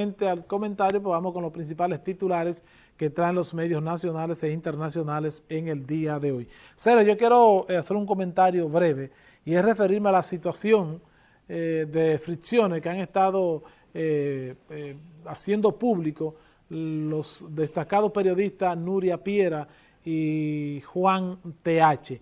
al comentario, pues vamos con los principales titulares que traen los medios nacionales e internacionales en el día de hoy. Cero, yo quiero eh, hacer un comentario breve y es referirme a la situación eh, de fricciones que han estado eh, haciendo público los destacados periodistas Nuria Piera y Juan TH.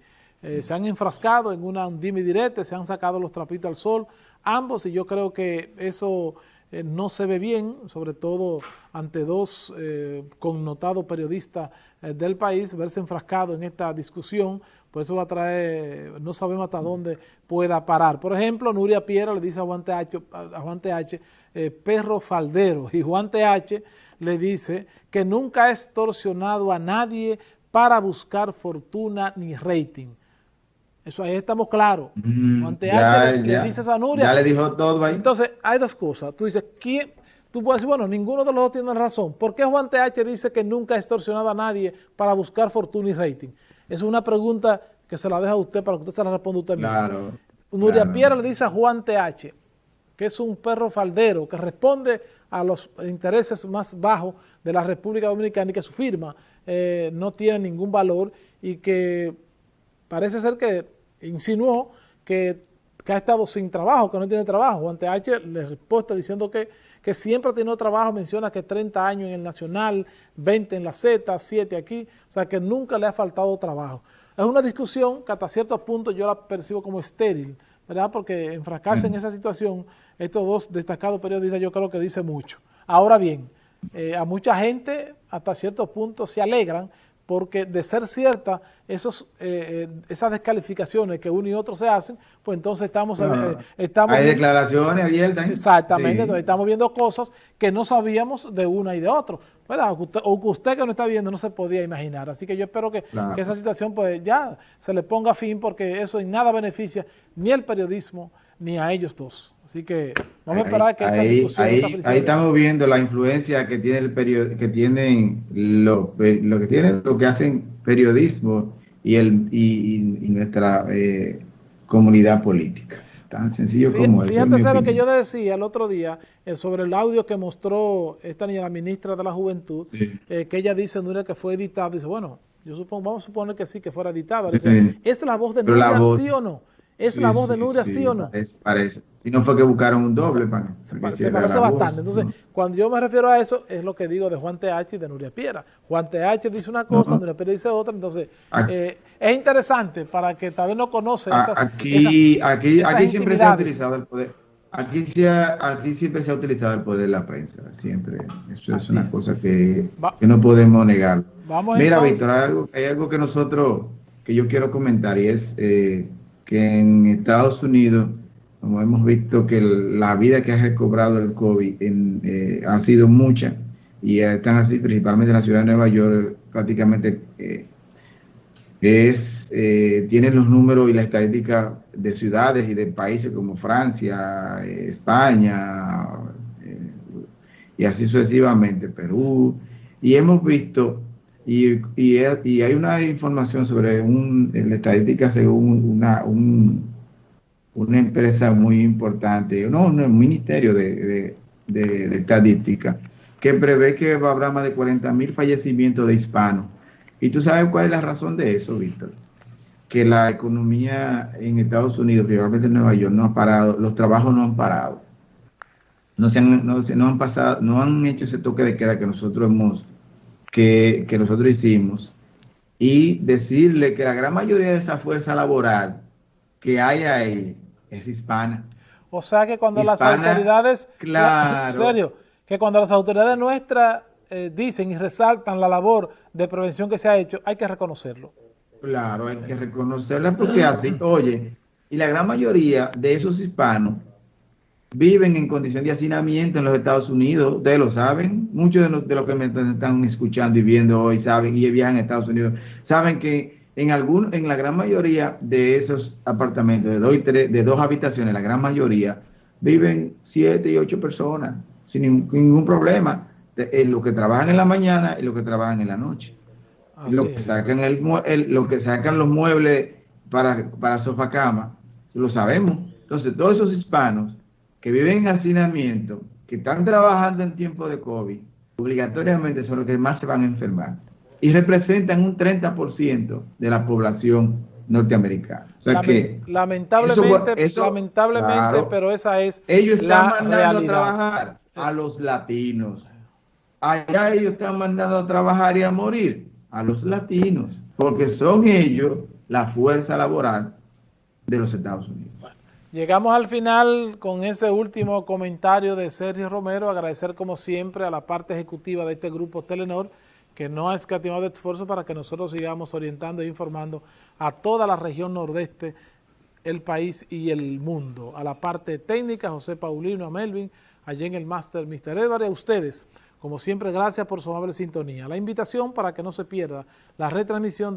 se han enfrascado en una dime directa, se han sacado los trapitos al sol, ambos, y yo creo que eso eh, no se ve bien, sobre todo ante dos eh, connotados periodistas eh, del país, verse enfrascado en esta discusión, pues eso va a traer, no sabemos hasta dónde pueda parar. Por ejemplo, Nuria Piera le dice a Juan TH, a Juan TH perro faldero, y Juan TH le dice que nunca ha extorsionado a nadie para buscar fortuna ni rating. Eso ahí estamos claros. Mm, ya, le, dices a Nuria. Ya le dijo todo ahí. Entonces, hay dos cosas. Tú dices, ¿quién? Tú puedes decir, bueno, ninguno de los dos tiene razón. ¿Por qué Juan TH dice que nunca ha extorsionado a nadie para buscar fortuna y rating? Es una pregunta que se la deja a usted para que usted se la responda usted mismo. Claro. Nuria Piera le dice a Juan TH, que es un perro faldero, que responde a los intereses más bajos de la República Dominicana y que su firma eh, no tiene ningún valor y que parece ser que insinuó que, ha estado sin trabajo, que no tiene trabajo. Juan H. le respuesta diciendo que, que siempre ha tenido trabajo, menciona que 30 años en el Nacional, 20 en la Z, 7 aquí, o sea que nunca le ha faltado trabajo. Es una discusión que hasta cierto punto yo la percibo como estéril, ¿verdad? Porque enfrascarse en esa situación, estos dos destacados periodistas yo creo que dice mucho. Ahora bien, eh, a mucha gente hasta cierto punto se alegran porque de ser cierta esos, eh, eh, esas descalificaciones que uno y otro se hacen, pues entonces estamos... Eh, estamos hay declaraciones abiertas. Exactamente, entonces estamos viendo cosas que no sabíamos de una y de otro, ¿verdad? O que usted que no está viendo no se podía imaginar. Así que yo espero que, que esa situación pues ya se le ponga fin porque eso en nada beneficia ni el periodismo ni a ellos dos. Así que vamos a esperar que esta discusión... Ahí, ahí estamos viendo la influencia que tiene el que tienen lo, lo que tienen lo que hacen periodismo y el y, nuestra eh, comunidad política. Tan sencillo como eso. Fíjate lo que yo decía el otro día eh, sobre el audio que mostró esta niña, la ministra de la Juventud, eh, que ella dice, era que fue editado, dice, bueno, yo supongo, vamos a suponer que sí, que fuera editado. ¿Es la voz de Nuria, sí o no? ¿Es la voz de Nuria, sí, o no? Parece, Si no fue que buscaron un doble para. Se, parece, bastante. Entonces, cuando yo me refiero a eso, es lo que digo de Juan TH y de Nuria Piera. Juan TH dice una cosa, Nuria Piera dice otra. Entonces, eh, es interesante para que tal vez no conoce esas. Aquí, aquí, aquí siempre se ha utilizado el poder. Aquí, aquí siempre se ha utilizado el poder de la prensa, siempre. Eso es una cosa que, que, no podemos negar. Mira, Víctor, hay algo, hay algo que nosotros, que yo quiero comentar y es. Eh, que en Estados Unidos, como hemos visto que la vida que ha recobrado el COVID eh, ha sido mucha, y están así, principalmente en la ciudad de Nueva York, prácticamente eh, es, eh, tienen los números y la estadística de ciudades y de países como Francia, España, y así sucesivamente, Perú, y hemos visto y, y, hay una información sobre un, la estadística según una, una empresa muy importante, no, un ministerio de, de, estadística, que prevé que habrá más de 40 mil fallecimientos de hispanos. ¿Y tú sabes cuál es la razón de eso, Víctor? Que la economía en Estados Unidos, principalmente en Nueva York, no ha parado, los trabajos no han parado. No, se han, no, no han pasado, no han hecho ese toque de queda que nosotros hemos que, nosotros hicimos y decirle que la gran mayoría de esa fuerza laboral que hay ahí es hispana. O sea que cuando las autoridades, claro, en serio, que cuando las autoridades nuestras eh, dicen y resaltan la labor de prevención que se ha hecho, hay que reconocerlo. Claro, hay que reconocerla porque así, oye, y la gran mayoría de esos hispanos viven en condición de hacinamiento en los Estados Unidos, ustedes lo saben, muchos de los, que me están escuchando y viendo hoy saben y viajan a Estados Unidos, saben que en algún, en la gran mayoría de esos apartamentos de dos, de dos habitaciones, la gran mayoría, viven siete y ocho personas sin ningún, problema, en lo que trabajan en la mañana y lo que trabajan en la noche. lo que, sacan el, lo que sacan los muebles para, para sofá cama, lo sabemos. Entonces, todos esos hispanos que viven en hacinamiento que están trabajando en tiempo de COVID, obligatoriamente son los que más se van a enfermar y representan un 30% de la población norteamericana. O sea que lamentablemente, lamentablemente, pero esa es ellos están mandando a trabajar a los latinos. Allá ellos están mandando a trabajar y a morir a los latinos, porque son ellos la fuerza laboral de los Estados Unidos. Llegamos al final con ese último comentario de Sergio Romero, agradecer como siempre a la parte ejecutiva de este grupo Telenor, que no ha escatimado esfuerzo para que nosotros sigamos orientando e informando a toda la región nordeste, el país y el mundo. A la parte técnica, José Paulino, a Melvin, allí en el máster Mr. Edward, y a ustedes, como siempre, gracias por su amable sintonía. La invitación para que no se pierda la retransmisión de